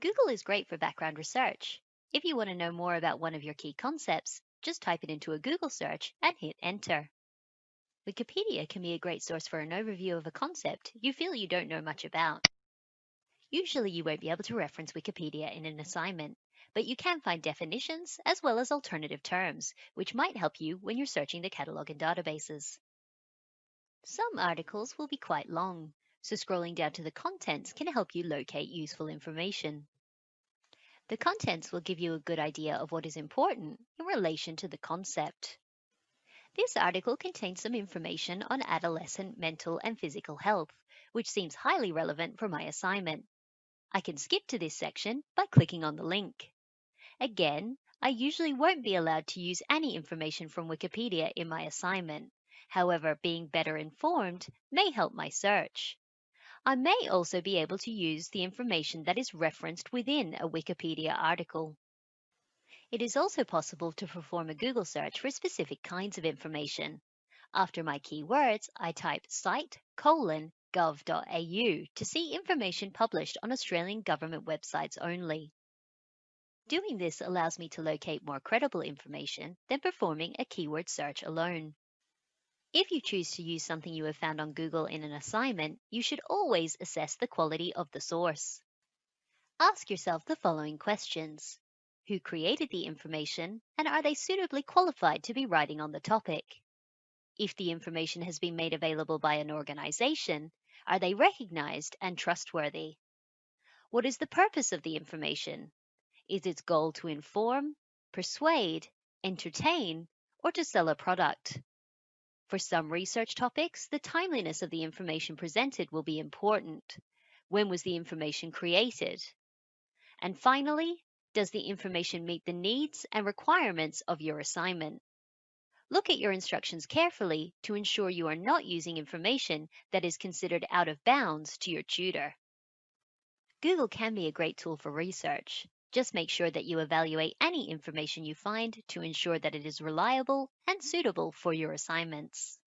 Google is great for background research. If you want to know more about one of your key concepts, just type it into a Google search and hit enter. Wikipedia can be a great source for an overview of a concept you feel you don't know much about. Usually you won't be able to reference Wikipedia in an assignment, but you can find definitions as well as alternative terms, which might help you when you're searching the catalog in databases. Some articles will be quite long, so scrolling down to the contents can help you locate useful information. The contents will give you a good idea of what is important in relation to the concept. This article contains some information on adolescent mental and physical health, which seems highly relevant for my assignment. I can skip to this section by clicking on the link. Again, I usually won't be allowed to use any information from Wikipedia in my assignment. However, being better informed may help my search. I may also be able to use the information that is referenced within a Wikipedia article. It is also possible to perform a Google search for specific kinds of information. After my keywords, I type site colon gov.au to see information published on Australian government websites only. Doing this allows me to locate more credible information than performing a keyword search alone. If you choose to use something you have found on Google in an assignment, you should always assess the quality of the source. Ask yourself the following questions. Who created the information and are they suitably qualified to be writing on the topic? If the information has been made available by an organization, are they recognized and trustworthy? What is the purpose of the information? Is its goal to inform, persuade, entertain, or to sell a product? For some research topics, the timeliness of the information presented will be important. When was the information created? And finally, does the information meet the needs and requirements of your assignment? Look at your instructions carefully to ensure you are not using information that is considered out of bounds to your tutor. Google can be a great tool for research. Just make sure that you evaluate any information you find to ensure that it is reliable and suitable for your assignments.